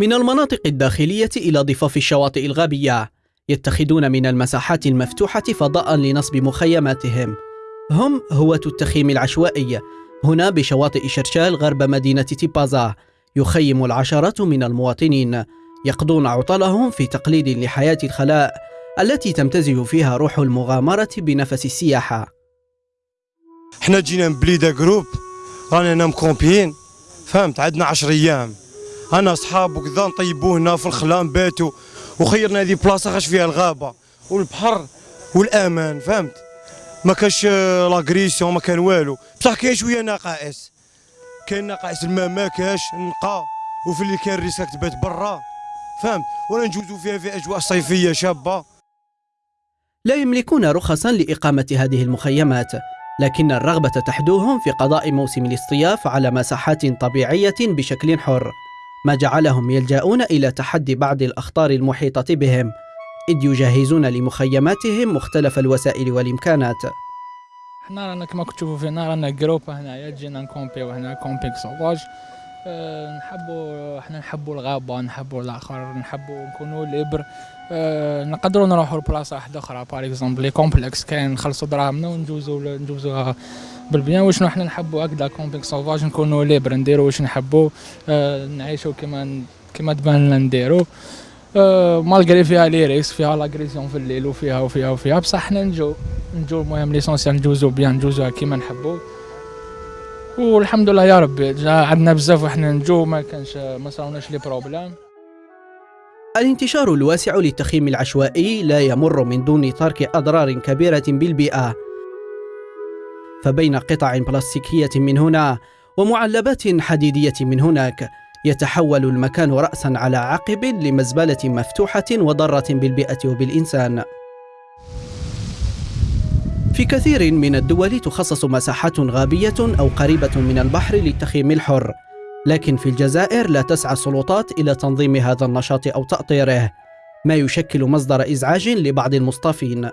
من المناطق الداخلية إلى ضفاف الشواطئ الغابية يتخذون من المساحات المفتوحة فضاء لنصب مخيماتهم. هم هوة التخييم العشوائي. هنا بشواطئ شرشال غرب مدينة تيبازا يخيم العشرات من المواطنين. يقضون عطلهم في تقليد لحياة الخلاء التي تمتزج فيها روح المغامرة بنفس السياحة حنا جينا من جروب رانا هنا مكومبيين فهمت؟ عندنا 10 أيام. أنا اصحاب وكذا نطيبوا هنا في الخلا نباتوا وخيرنا هذه بلاصة خاش فيها الغابة والبحر والأمان فهمت؟ ما كاش l'agression ما كان والو. بصح كاين شوية نقائص. كاين نقائص الماء ما كاش نقى وفي اللي كان risque تبات برا فهمت؟ ولا نجوزوا فيها في أجواء صيفية شابة. لا يملكون رخصا لإقامة هذه المخيمات لكن الرغبة تحدوهم في قضاء موسم الاصطياف على مساحات طبيعية بشكل حر. ما جعلهم يلجأون إلى تحدي بعض الأخطار المحيطة بهم إذ يجهزون لمخيماتهم مختلف الوسائل والإمكانات. إحنا رانا كما كتشوفوا فينا رانا groupe هنايا جينا نكومبيو هنا camping sauvage أه نحبوا إحنا نحبوا الغابة نحبوا الآخر نحبوا نكونوا libre. أه نقدروا نروحوا لبلاصة واحدة أخرى. par exemple les complexes كاين نخلصوا دراهمنا ونجوزوا ندوزوها بال bien واش حنا نحبوا هكذا camping sauvage نكونوا libre نديروا واش نحبوا أه نعيشوا كما كما تبان لنا نديروا أه malgré فيها les risques فيها l'agression في الليل وفيها وفيها وفيها. بصح حنا نجو نجو المهم l'essentiel نجوزو bien نجوزوها كيما نحبوا والحمد لله يا ربي عندنا بزاف وحنا نجو ما كانش ما صراوناش les problèmes الانتشار الواسع للتخييم العشوائي لا يمر من دون ترك أضرار كبيرة بالبيئة. فبين قطع بلاستيكية من هنا ومعلبات حديدية من هناك يتحول المكان رأسا على عقب لمزبلة مفتوحة وضارة بالبيئة وبالإنسان. في كثير من الدول تخصص مساحات غابية أو قريبة من البحر للتخييم الحر لكن في الجزائر لا تسعى السلطات إلى تنظيم هذا النشاط أو تأطيره ما يشكل مصدر إزعاج لبعض المصطافين